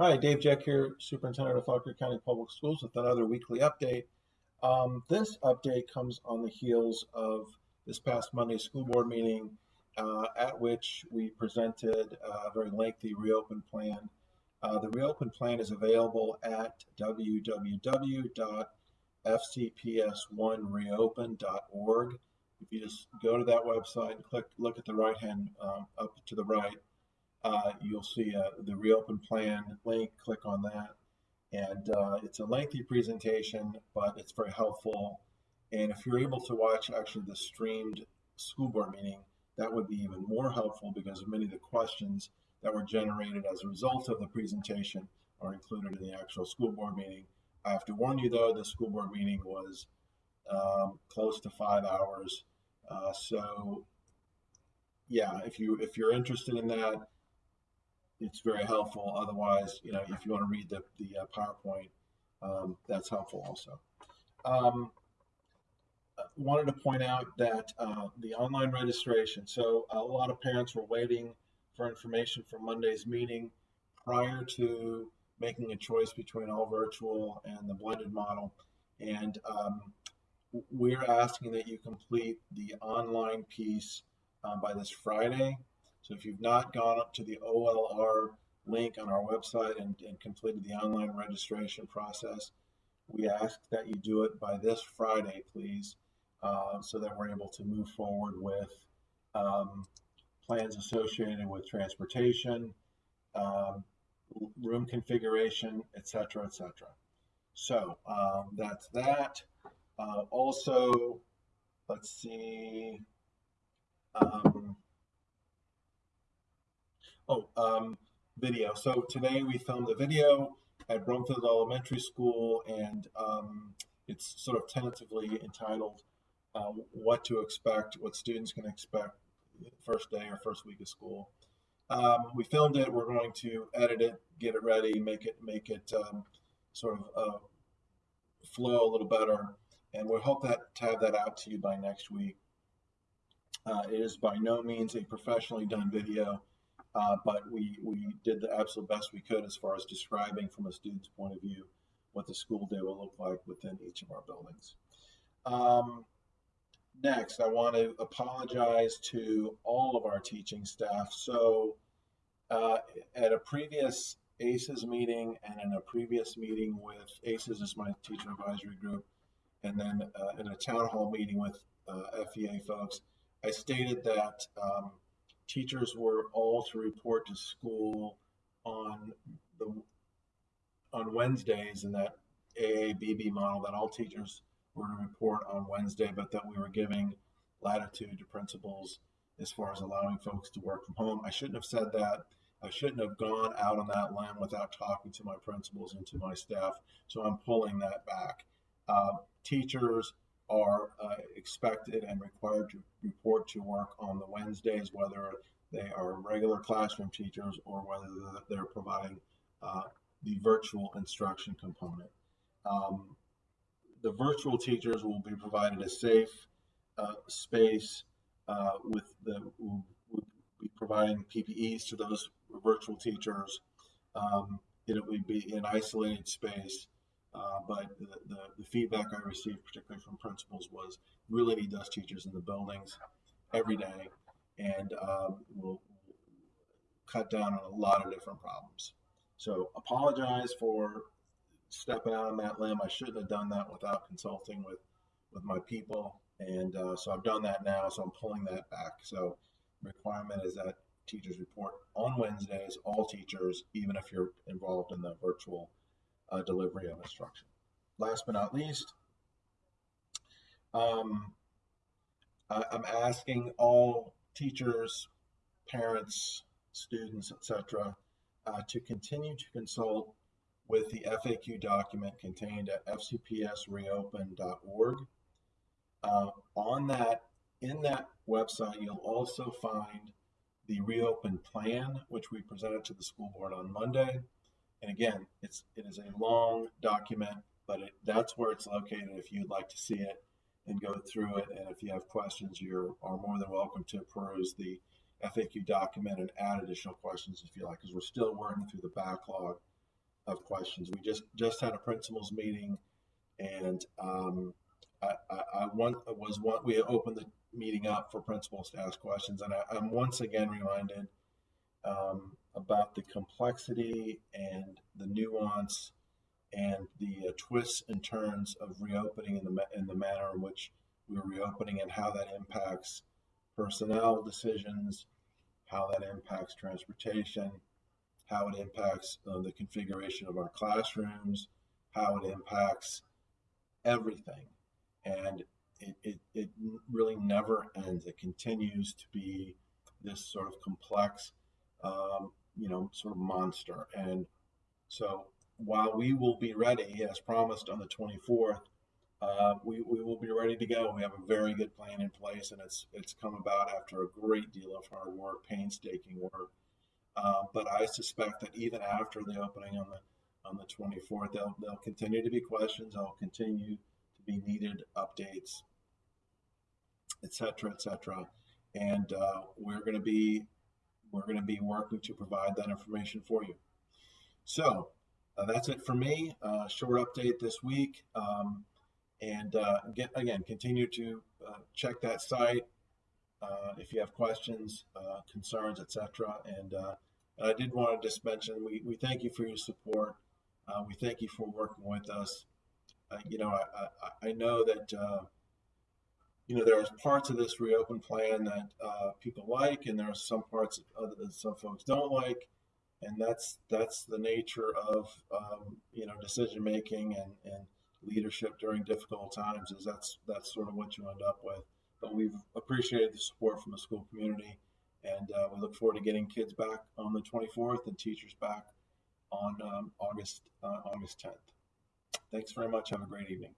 Hi, Dave Jeck here, Superintendent of Fauquier County Public Schools with another weekly update. Um, this update comes on the heels of this past Monday school board meeting uh, at which we presented a very lengthy reopen plan. Uh, the reopen plan is available at www.fcps1reopen.org. If you just go to that website and click, look at the right hand um, up to the right, uh, you'll see uh, the reopen plan link, click on that. And uh, it's a lengthy presentation, but it's very helpful. And if you're able to watch actually the streamed school board meeting, that would be even more helpful because many of the questions that were generated as a result of the presentation are included in the actual school board meeting. I have to warn you though, the school board meeting was um, close to five hours. Uh, so yeah, if you if you're interested in that, it's very helpful. Otherwise, you know, if you want to read the, the uh, PowerPoint, um, that's helpful also. Um, uh, wanted to point out that uh, the online registration, so a lot of parents were waiting for information for Monday's meeting prior to making a choice between all virtual and the blended model. And um, we're asking that you complete the online piece uh, by this Friday. So if you've not gone up to the OLR link on our website and, and completed the online registration process, we ask that you do it by this Friday, please, uh, so that we're able to move forward with um, plans associated with transportation, um, room configuration, etc., etc. So um, that's that. Uh, also, let's see. Um, Oh, um, video. So today we filmed a video at Brumfield Elementary School, and um, it's sort of tentatively entitled uh, "What to Expect," what students can expect first day or first week of school. Um, we filmed it. We're going to edit it, get it ready, make it make it um, sort of uh, flow a little better, and we hope that to have that out to you by next week. Uh, it is by no means a professionally done video. Uh, but we, we did the absolute best we could as far as describing from a student's point of view what the school day will look like within each of our buildings. Um, next, I want to apologize to all of our teaching staff. So uh, at a previous ACES meeting and in a previous meeting with ACES is my teacher advisory group, and then uh, in a town hall meeting with uh, FEA folks, I stated that um, teachers were all to report to school on the on Wednesdays in that AABB model that all teachers were to report on Wednesday, but that we were giving latitude to principals as far as allowing folks to work from home. I shouldn't have said that. I shouldn't have gone out on that limb without talking to my principals and to my staff. So I'm pulling that back. Uh, teachers are uh, expected and required to report to work on the Wednesdays, whether they are regular classroom teachers or whether they're providing uh, the virtual instruction component. Um, the virtual teachers will be provided a safe uh, space uh, with the, will, will be providing PPEs to those virtual teachers. Um, it will be an isolated space uh, but the, the, the, feedback I received, particularly from principals, was really need those teachers in the buildings every day and um, will cut down on a lot of different problems. So apologize for stepping out on that limb. I shouldn't have done that without consulting with, with my people. And uh, so I've done that now, so I'm pulling that back. So requirement is that teachers report on Wednesdays, all teachers, even if you're involved in the virtual uh, delivery of instruction. Last but not least, um, I, I'm asking all teachers, parents, students, etc., uh, to continue to consult with the FAQ document contained at fcpsreopen.org. Uh, on that, in that website, you'll also find the reopen plan, which we presented to the school board on Monday. And again, it's it is a long document, but it, that's where it's located if you'd like to see it and go through it. And if you have questions, you are more than welcome to peruse the FAQ document and add additional questions if you like, because we're still working through the backlog of questions. We just just had a principals meeting, and um, I, I, I want was one we opened the meeting up for principals to ask questions, and I, I'm once again reminded um, about the complexity and the nuance and the uh, twists and turns of reopening in the in the manner in which we're reopening and how that impacts personnel decisions, how that impacts transportation, how it impacts uh, the configuration of our classrooms, how it impacts everything. And it, it, it really never ends. It continues to be this sort of complex, um, you know, sort of monster. And so while we will be ready, as promised on the 24th, uh, we, we will be ready to go. We have a very good plan in place, and it's it's come about after a great deal of hard work, painstaking work. Uh, but I suspect that even after the opening on the on the 24th, there'll there'll continue to be questions. There'll continue to be needed updates, et cetera, et cetera. And uh, we're going to be we're going to be working to provide that information for you. So uh, that's it for me. Uh, short update this week. Um, and uh, get again, continue to uh, check that site uh, if you have questions, uh, concerns, etc. And, I did want to just mention we, we thank you for your support. we thank you for working with us. you know, I, I, I, know that you know, there's parts of this reopen plan that uh, people like, and there are some parts other that some folks don't like, and that's that's the nature of um, you know decision making and and leadership during difficult times. Is that's that's sort of what you end up with. But we've appreciated the support from the school community, and uh, we look forward to getting kids back on the 24th and teachers back on um, August uh, August 10th. Thanks very much. Have a great evening.